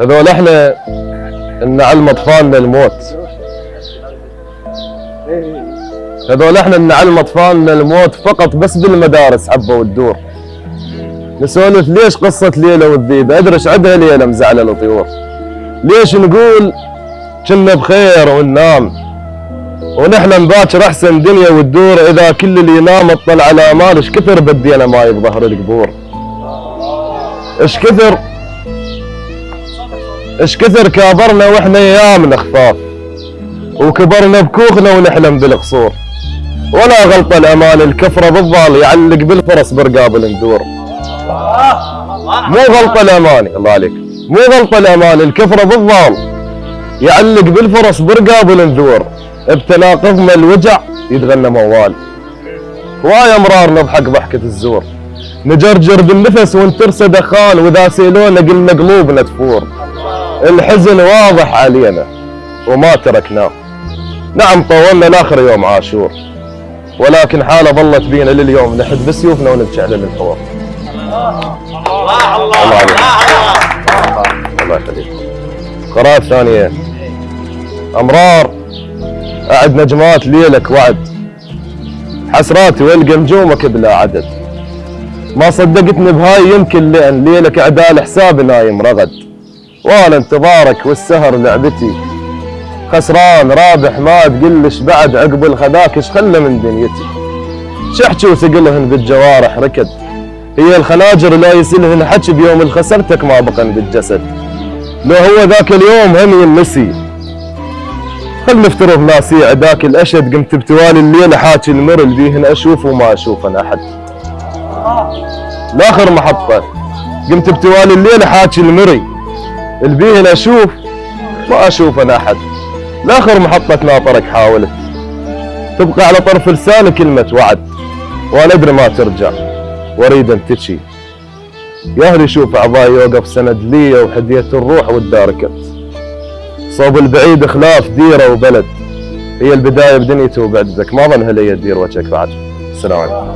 هذول إحنا نعلم اطفالنا الموت هذول إحنا نعلم اطفالنا الموت فقط بس بالمدارس حبه وتدور نسولف ليش قصة ليلى والذيب؟ أدري إيش عندها ليلى مزعلة الطيور. ليش نقول كنا بخير وننام؟ ونحن نباكر أحسن دنيا وتدور إذا كل اللي ينام أطلع على أمان إيش كثر بدينا ماي بظهر القبور؟ إيش كثر إيش كثر كابرنا وإحنا أيامنا خفاف وكبرنا بكوخنا ونحلم بالقصور. ولا غلطة الأمان الكفرة بالضال يعلق بالفرس برقاب الندور مو غلطة الأماني الله عليك مو غلطة الأمان الكفرة بالضال يعلق بالفرس برقاب النذور بتناقضنا الوجع يتغنى موال. هواية امرار نضحك ضحكة الزور. نجرجر بالنفس ونترسى دخان واذا سيلونا قلنا قلوبنا تفور. الحزن واضح علينا وما تركناه. نعم طولنا لآخر يوم عاشور ولكن حالة ظلت بينا لليوم. نحد بسيوفنا ونبكي على الحوار الله عليك. الله يخليك. قراءة ثانية. أمرار. أعد نجمات ليلك وعد. حسراتي والقى نجومك بلا عدد. ما صدقتني بهاي يمكن لأن ليلك عدال حسابي نايم رغد وأنا انتظارك والسهر لعبتي. خسران رابح ما تقلش بعد عقب الخذاك إيش خلى من دنيتي؟ شحكي وثقلهن بالجوارح ركد. هي الخناجر لا يسلهن حكي بيوم الخسرتك ما بقن بالجسد. لو هو ذاك اليوم هم ينسي خل نفترض ناسي عداك الأشد قمت بتوالي الليل حاكي المر اللي بيهن أشوف وما أشوفن أحد. لاخر محطة. قمت بتوالي الليل حاكي المري. اللي بيهن أشوف ما اشوفن أحد. لآخر محطة ناطرك حاولت. تبقى على طرف لساني كلمة وعد وأنا أدري ما ترجع. وأريد أن تشي يا أهلي شوف اعضائي يوقف سند لي وحدية الروح والداركت صوب البعيد خلاف ديرة وبلد. هي البداية بدنيته وبعد ذاك ما ظن هلي تدير وجهك بعد. السلام عليكم.